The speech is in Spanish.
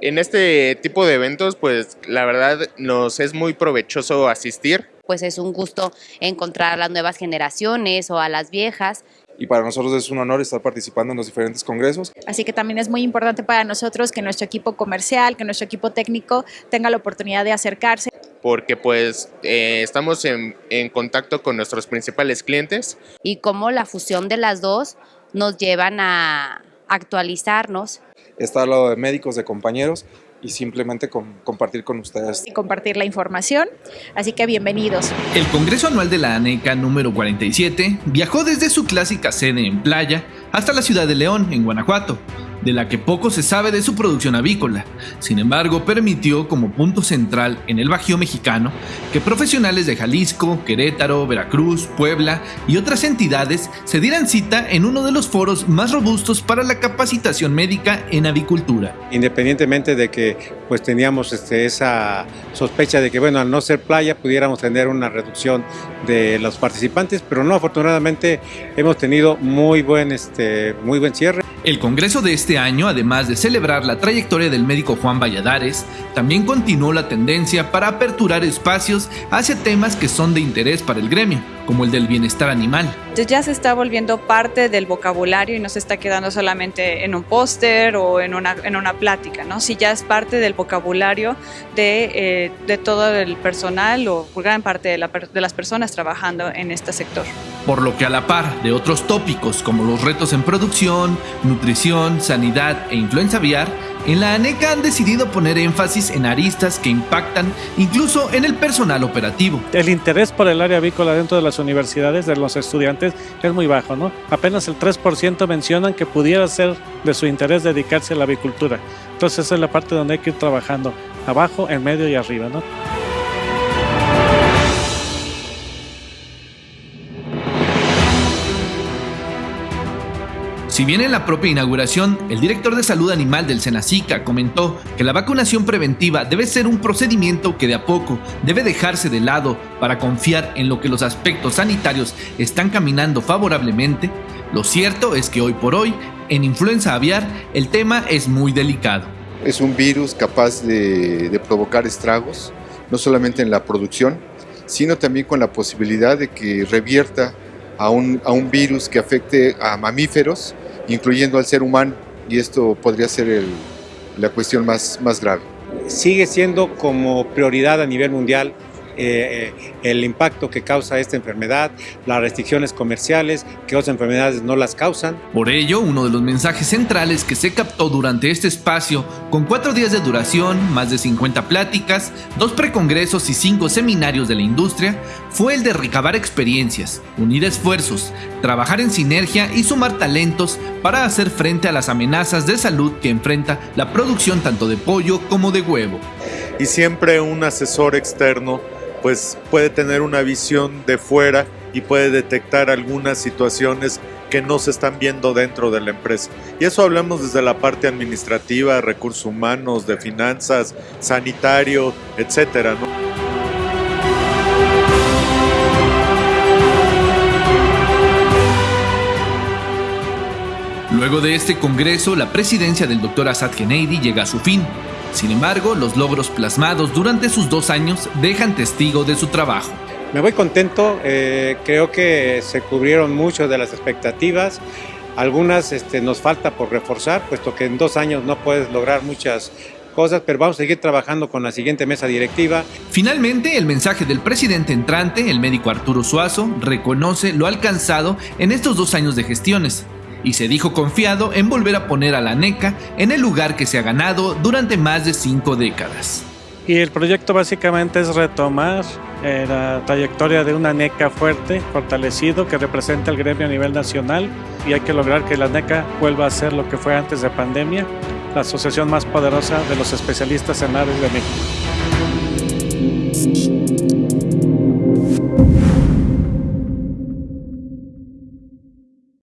En este tipo de eventos, pues la verdad nos es muy provechoso asistir. Pues es un gusto encontrar a las nuevas generaciones o a las viejas. Y para nosotros es un honor estar participando en los diferentes congresos. Así que también es muy importante para nosotros que nuestro equipo comercial, que nuestro equipo técnico tenga la oportunidad de acercarse. Porque pues eh, estamos en, en contacto con nuestros principales clientes. Y cómo la fusión de las dos nos llevan a actualizarnos estar al lado de médicos, de compañeros y simplemente con, compartir con ustedes. Y compartir la información, así que bienvenidos. El Congreso Anual de la ANECA número 47 viajó desde su clásica sede en Playa hasta la ciudad de León, en Guanajuato, de la que poco se sabe de su producción avícola. Sin embargo, permitió como punto central en el Bajío mexicano que profesionales de Jalisco, Querétaro, Veracruz, Puebla y otras entidades se dieran cita en uno de los foros más robustos para la capacitación médica en avicultura. Independientemente de que pues teníamos este, esa sospecha de que bueno, al no ser playa pudiéramos tener una reducción de los participantes, pero no, afortunadamente hemos tenido muy buen, este, muy buen cierre. El Congreso de este año, además de celebrar la trayectoria del médico Juan Valladares, también continuó la tendencia para aperturar espacios hacia temas que son de interés para el gremio, como el del bienestar animal. Ya se está volviendo parte del vocabulario y no se está quedando solamente en un póster o en una, en una plática, ¿no? Si ya es parte del vocabulario de, eh, de todo el personal o gran parte de, la, de las personas trabajando en este sector. Por lo que a la par de otros tópicos como los retos en producción, nutrición, sanidad e influenza aviar, en la ANECA han decidido poner énfasis en aristas que impactan incluso en el personal operativo. El interés por el área avícola dentro de las universidades de los estudiantes es muy bajo, ¿no? Apenas el 3% mencionan que pudiera ser de su interés dedicarse a la avicultura. Entonces esa es la parte donde hay que ir trabajando, abajo, en medio y arriba, ¿no? Si bien en la propia inauguración, el director de salud animal del Senacica comentó que la vacunación preventiva debe ser un procedimiento que de a poco debe dejarse de lado para confiar en lo que los aspectos sanitarios están caminando favorablemente, lo cierto es que hoy por hoy, en influenza aviar, el tema es muy delicado. Es un virus capaz de, provocar estragos, no solamente en la producción, sino también con la posibilidad de que revierta a un virus que afecte a mamíferos incluyendo al ser humano, y esto podría ser el, la cuestión más, más grave. Sigue siendo como prioridad a nivel mundial eh, el impacto que causa esta enfermedad, las restricciones comerciales que otras enfermedades no las causan. Por ello, uno de los mensajes centrales que se captó durante este espacio, con cuatro días de duración, más de 50 pláticas, dos precongresos y cinco seminarios de la industria, fue el de recabar experiencias, unir esfuerzos, trabajar en sinergia y sumar talentos para hacer frente a las amenazas de salud que enfrenta la producción tanto de pollo como de huevo. Y siempre un asesor externo pues puede tener una visión de fuera y puede detectar algunas situaciones que no se están viendo dentro de la empresa. Y eso hablamos desde la parte administrativa, recursos humanos, de finanzas, sanitario, etcétera. Luego de este congreso, la presidencia del Dr. Assad Kennedy llega a su fin. Sin embargo, los logros plasmados durante sus dos años dejan testigo de su trabajo. Me voy contento, eh, creo que se cubrieron mucho de las expectativas. Algunas este, nos falta por reforzar, puesto que en dos años no puedes lograr muchas cosas, pero vamos a seguir trabajando con la siguiente mesa directiva. Finalmente, el mensaje del presidente entrante, el médico Arturo Suazo, reconoce lo alcanzado en estos dos años de gestiones y se dijo confiado en volver a poner a la NECA en el lugar que se ha ganado durante más de cinco décadas. Y el proyecto básicamente es retomar eh, la trayectoria de una NECA fuerte, fortalecido, que representa el gremio a nivel nacional y hay que lograr que la NECA vuelva a ser lo que fue antes de pandemia, la asociación más poderosa de los especialistas en aves de México.